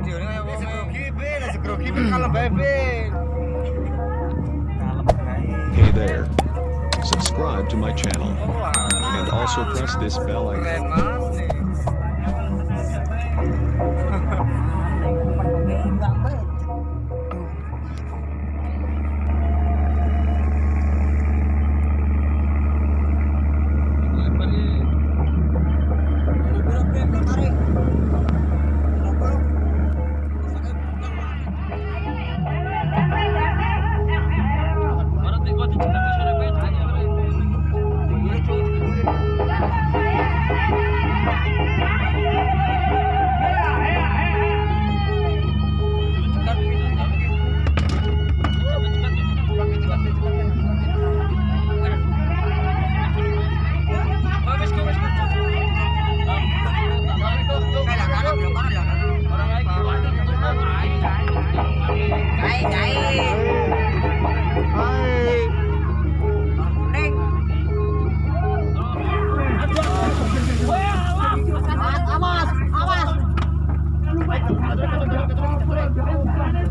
video ini wong grogi nek grogi kalem bae Hey there. Subscribe to my channel and also press this bell icon.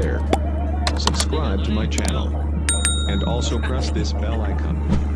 there. Subscribe to my channel. And also press this bell icon.